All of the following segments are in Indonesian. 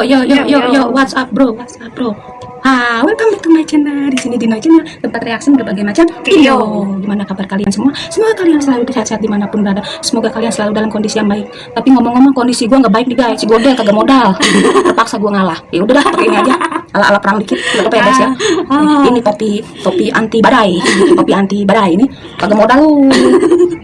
Yo yo yo yo yo what's up bro? What's up bro Ah, welcome back to my channel. Di sini Dino Channel tempat reaksi berbagai macam video. Gimana kabar kalian semua? Semoga kalian selalu sehat-sehat di mana pun berada. Semoga kalian selalu dalam kondisi yang baik. Tapi ngomong-ngomong kondisi gua nggak baik nih guys. Si Godel kagak modal. Terpaksa gua ngalah. Ya udah dah, pakai ini aja. Ala-ala perang dikit. Udah apa ya guys ya? Ini topi topi anti badai. Topi anti badai ini kagak modal lu.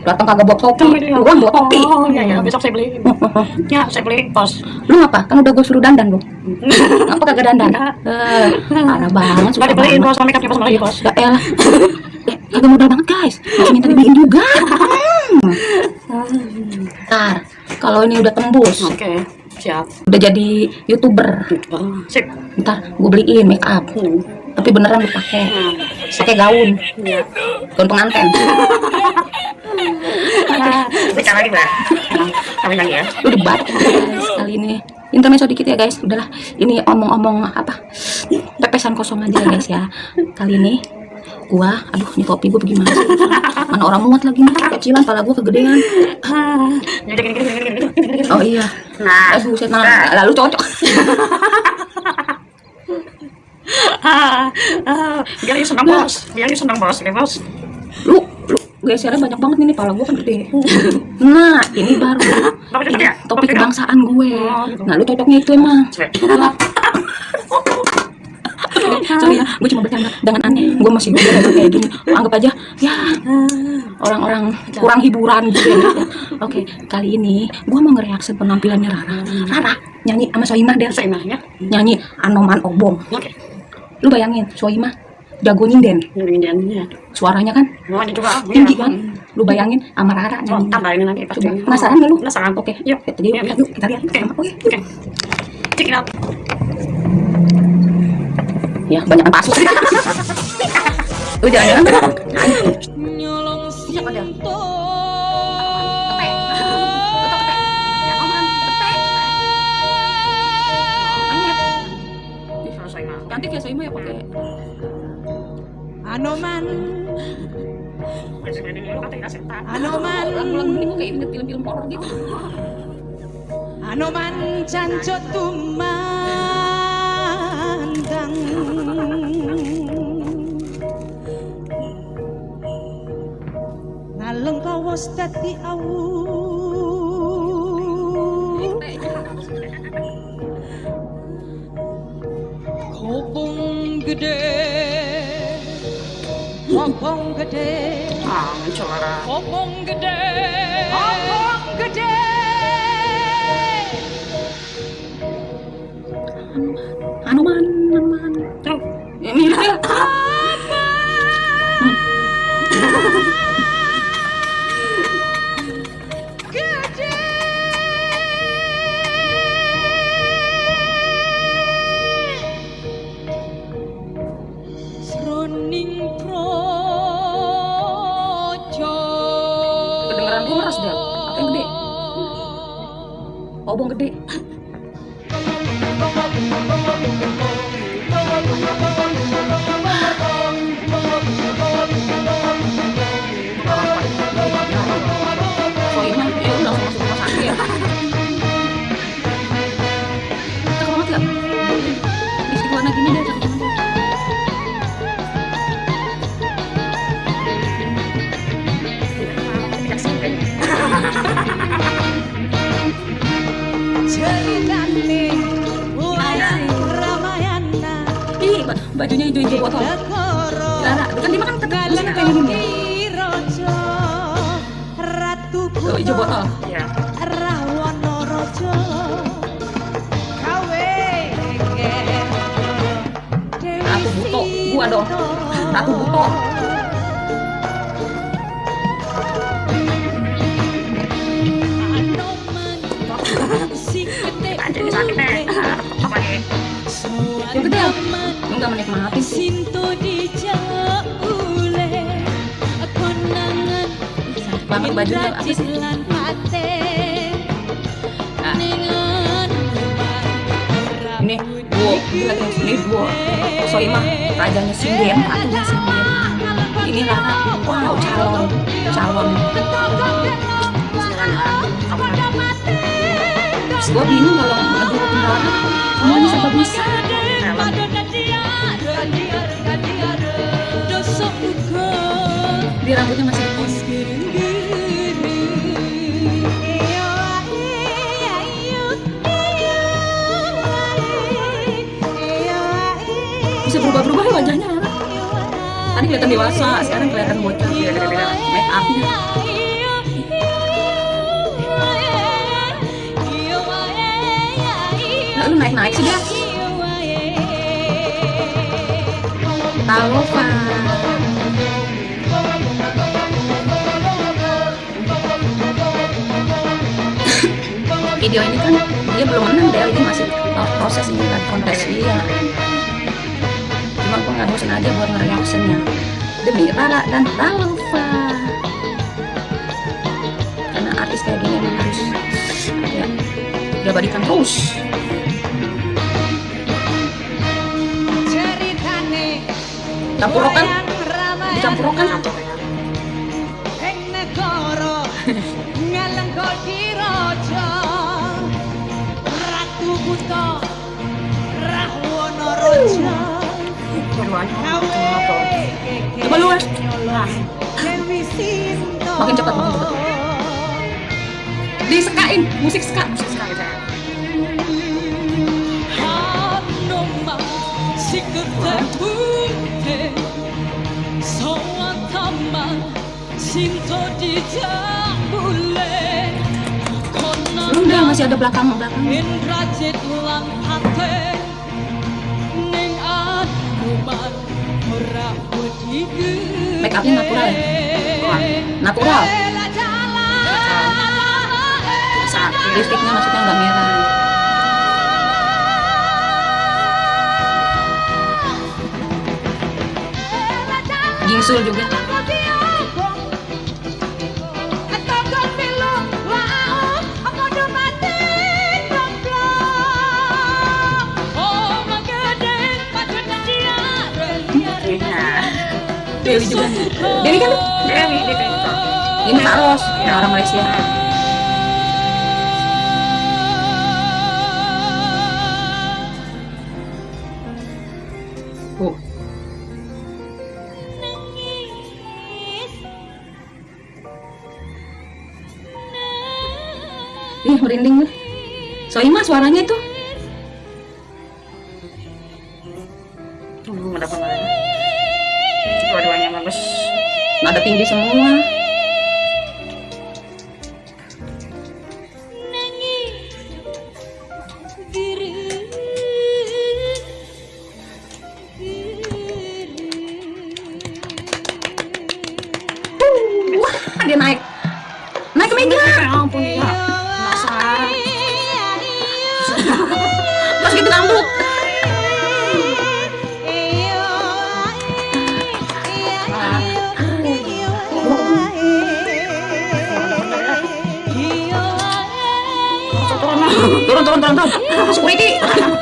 Datang kagak bawa topi. Lu kan bawa topi. Oh, iya, iya. Besok saya beli. Ya, saya beli pos. Lu ngapa? Kan udah gue suruh dandan lu. Ngapa kagak dandan? Eh, parah banget. Suka dibeliin pos, sama makeupnya pos lagi pos. Ya elah. Eh, kagak modal banget guys. Masih minta dibeliin juga. Hmm. Ntar, kalau ini udah tembus, Oke, siap. udah jadi youtuber, Oh, sip. ntar gue beliin make up. Hmm. Tapi beneran lu pakai, Nah, pakai gaun, iya. gaun pengantin. Kita lagi, Mbak. Nah, Kami lagi ya. Lu debat kali ini. Intermezzo dikit ya guys, udahlah. Ini omong-omong apa? Pepesan kosong aja ya guys ya. Kali ini gua, aduh ini topi gua bagaimana sih? Mana orang muat lagi nih, kecilan, pala gua kegedean. Oh iya. Nah, Eh buset, nah, lalu cocok. ah, ah, biar dia senang bos, biar senang bos, ini bos. Gesernya banyak banget nih, pala gua kan gede. Nah, ini baru. Ini gede topi Topi gede. kebangsaan gue. Oh, gitu. Nah, lu cocoknya itu emang. Sorry ya, gue cuma bercanda dengan aneh. Gue masih belajar kayak gini. Anggap aja, ya orang-orang kurang hiburan gitu ya. Oke, kali ini gue mau ngereaksi penampilannya Rara. Rara nyanyi sama Soimah deh. Saya ya. Nyanyi Anoman Obong. Oke. Lu bayangin, Soimah jago nyinden. Ini dia. Suaranya kan ini juga. tinggi iya. kan. Lu bayangin sama Rara Oh, nyanyi. tambah ini nanti pasti. Coba, penasaran nggak lu? Penasaran. Oke, Yuk. kita yuk, Yuk, yuk, kita lihat Oke. sama. Oke. Oke. Check it out. Ya, banyak pasus. Lu jangan-jangan Anoman. Anoman lagu-lagu ini kayak inget film-film horor gitu. Anoman tumandang Ngaleng kawas dadi awu Kopong gede Ah, muncul lah. Kopong gede Kopong gede Anoman, Anoman. Tuh. Ya, mirip ya. Gede Gua meres, Del. Apa yang gede? Obong gede. Bajunya hijau-hijau botol. Rara, kan dia makan kayak gini Tuh, hijau botol. Iya. Ratu Buto, gua dong. Ratu Buto. Anjir, sakit Apa nih? Yang gede ya? Lu nggak menikmati sih. Banget bajunya apa sih? Nah. Ningan Ini duo, ini lagi ini duo. Soimah, rajanya Singen, ratunya Singen. Ini Rara, wow, calon, calon. Gue bingung kalau Rara. semuanya serba bisa di rambutnya masih dipos bisa berubah-berubah ya wajahnya Rara. tadi kelihatan dewasa sekarang kelihatan bocah. Iya, beda-beda. make upnya. Naik-naik sih dia Talofa video ini kan dia belum menang deh ini masih proses ini kan kontes dia cuma gue nggak bosan aja buat nge-reactionnya. Demi Rara dan Talofa karena artis kayak gini emang harus ya diabadikan terus. Campurokan dicampurokan coba lu Wes. makin cepat makin cepat disekain musik ska musik ska gitu ya. Deh, masih ada belakang belakang. Make upnya natural ya? Natural. Lipstiknya maksudnya nggak merah. Gingsul juga. Dewi juga. Dewi kan? Dewi, kayak gitu. Ini Kak Ros, ya, orang Malaysia. Ih, merinding nih. Soima suaranya itu. Tinggi semua. don't, don't. Just wait.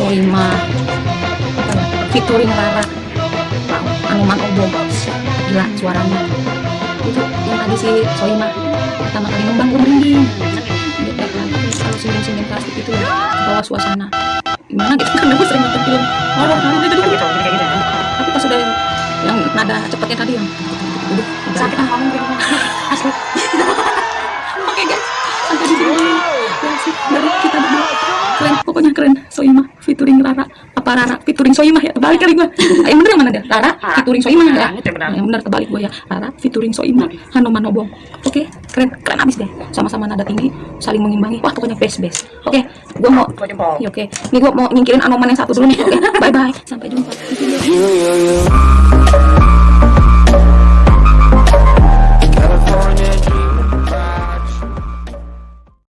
Soima. Apa ya? Featuring Rara. Wow. Anuman Obo. Gila suaranya. Itu yang tadi si Soima pertama kali ngembang gue merinding. Kalau senyum-senyum plastik itu ya. Bawa suasana. Gimana gitu kan gue sering nonton film horor kan itu Gitu, gitu. tapi pas udah yang nada cepatnya tadi yang udah Sakit ngomong gitu. Asli. Oke guys, sampai di sini dari kita berdua. Keren, pokoknya keren. Soima featuring Rara. Apa Rara featuring Soima ya? Terbalik kali. Ah, Yang bener yang mana dia? Rara featuring Soima ya? Benar. Yang bener terbalik gua ya. Rara featuring Soima. Hanuman Obong. Oke, keren, keren abis deh. Sama-sama nada tinggi, saling mengimbangi. Wah, pokoknya best best. Oke, gua mau Dua jempol. Ya, oke. Ini gua mau nyingkirin Anoman yang satu dulu nih. Oke, bye bye. Sampai jumpa